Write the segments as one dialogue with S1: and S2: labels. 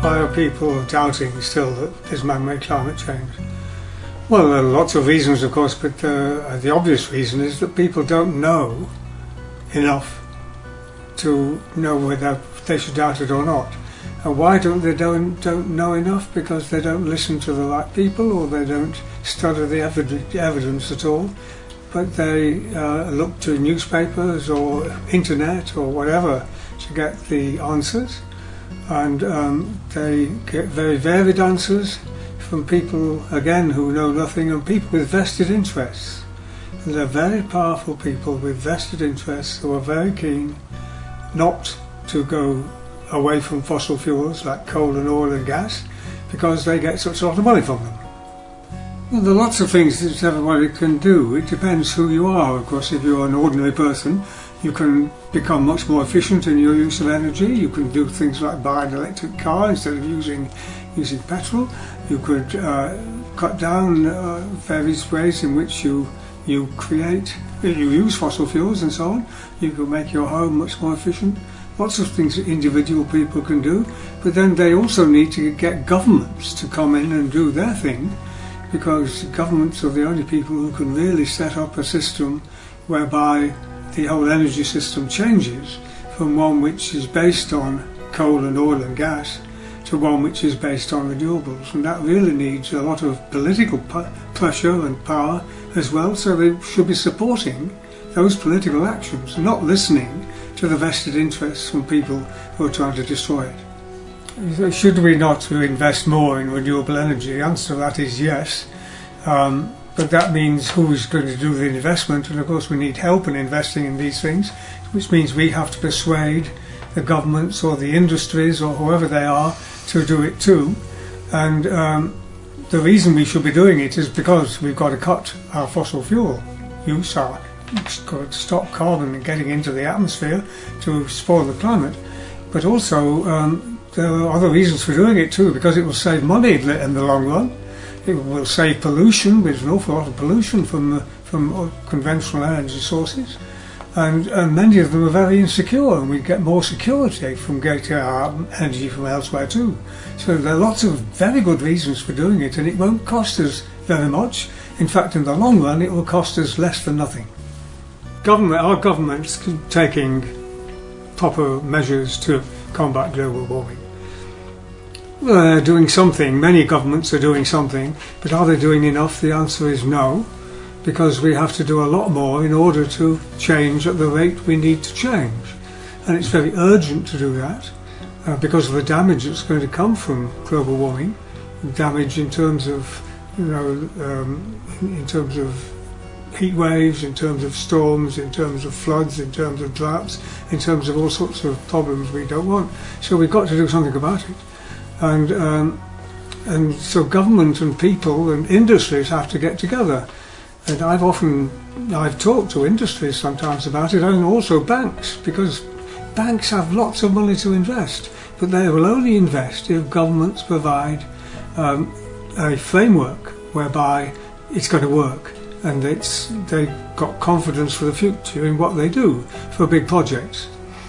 S1: why are people doubting still that there's man-made climate change? Well, there are lots of reasons, of course, but uh, the obvious reason is that people don't know enough to know whether they should doubt it or not. And why don't they don't, don't know enough? Because they don't listen to the right people or they don't study the evidence at all. But they uh, look to newspapers or internet or whatever to get the answers and um, they get very varied answers from people again who know nothing and people with vested interests. And they're very powerful people with vested interests who are very keen not to go away from fossil fuels like coal and oil and gas because they get such a lot of money from them. Well, there are lots of things that everybody can do. It depends who you are. Of course, if you're an ordinary person, you can become much more efficient in your use of energy. You can do things like buy an electric car instead of using using petrol. You could uh, cut down uh, various ways in which you you create, you use fossil fuels and so on. You can make your home much more efficient. Lots of things that individual people can do, but then they also need to get governments to come in and do their thing, because governments are the only people who can really set up a system whereby the whole energy system changes from one which is based on coal and oil and gas to one which is based on renewables. And that really needs a lot of political pressure and power as well, so they should be supporting those political actions, not listening to the vested interests from people who are trying to destroy it. Should we not invest more in renewable energy? The answer to that is yes. Um, but that means who's going to do the investment, and of course we need help in investing in these things, which means we have to persuade the governments or the industries or whoever they are to do it too. And um, the reason we should be doing it is because we've got to cut our fossil fuel use, our stop carbon getting into the atmosphere to spoil the climate. But also um, there are other reasons for doing it too, because it will save money in the long run it will save pollution. There's an awful lot of pollution from uh, from conventional energy sources, and, and many of them are very insecure, and we get more security from getting our energy from elsewhere too. So there are lots of very good reasons for doing it, and it won't cost us very much. In fact, in the long run, it will cost us less than nothing. Government, our government's taking proper measures to combat global warming uh, doing something. Many governments are doing something, but are they doing enough? The answer is no, because we have to do a lot more in order to change at the rate we need to change. And it's very urgent to do that uh, because of the damage that's going to come from global warming, damage in terms of, you know, um, in terms of heat waves, in terms of storms, in terms of floods, in terms of droughts, in terms of all sorts of problems we don't want. So we've got to do something about it and um, and so government and people and industries have to get together. And I've often I've talked to industries sometimes about it, and also banks because banks have lots of money to invest, but they will only invest if governments provide um, a framework whereby it's going to work and it's they've got confidence for the future in what they do for big projects.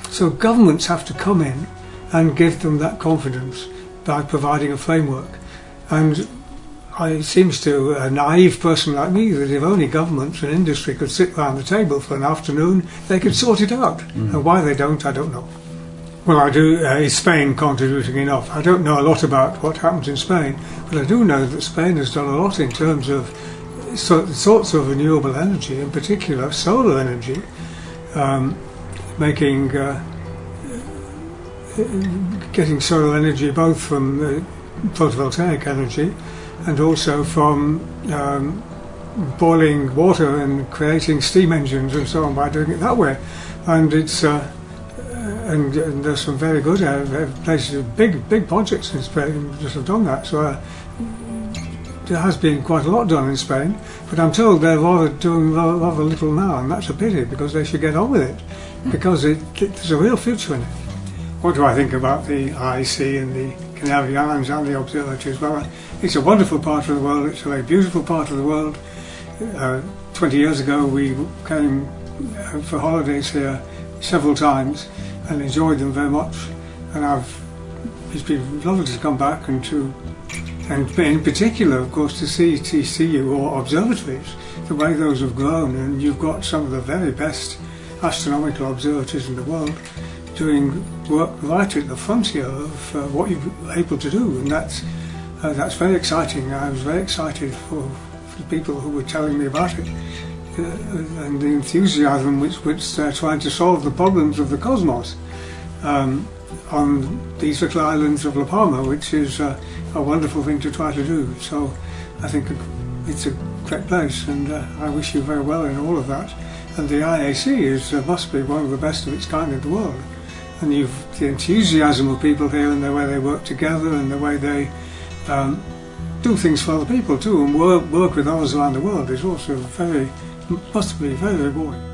S1: So governments have to come in and give them that confidence by providing a framework. And it seems to a naive person like me that if only governments and industry could sit round the table for an afternoon, they could sort it out. Mm. And why they don't, I don't know. Well, I do. Uh, is Spain contributing enough? I don't know a lot about what happens in Spain, but I do know that Spain has done a lot in terms of so, sorts of renewable energy, in particular solar energy, um, making uh, getting solar energy both from the photovoltaic energy and also from um, boiling water and creating steam engines and so on by doing it that way. And it's uh, and, and, there's some very good uh, places, big big projects in Spain just have done that. So uh, there has been quite a lot done in Spain, but I'm told they're rather doing rather, rather little now, and that's a pity because they should get on with it because it, it, there's a real future in it. What do I think about the IAC and the Canary Islands and the observatories? Well, it's a wonderful part of the world, it's a very beautiful part of the world. Uh, 20 years ago we came uh, for holidays here several times and enjoyed them very much and I've it's been lovely to come back and to, and in particular, of course, to see TCU or observatories, the way those have grown, and you've got some of the very best astronomical observatories in the world doing work right at the frontier of uh, what you're able to do, and that's uh, that's very exciting. I was very excited for, for the people who were telling me about it. Uh, and the enthusiasm which, which they're trying to solve the problems of the cosmos um, on these little islands of La Palma, which is uh, a wonderful thing to try to do. So I think it's a great place, and uh, I wish you very well in all of that. And the IAC is uh, must be one of the best of its kind in the world. And you've the enthusiasm of people here and the way they work together and the way they um, do things for other people too and work, work with others around the world is also very, must be very rewarding.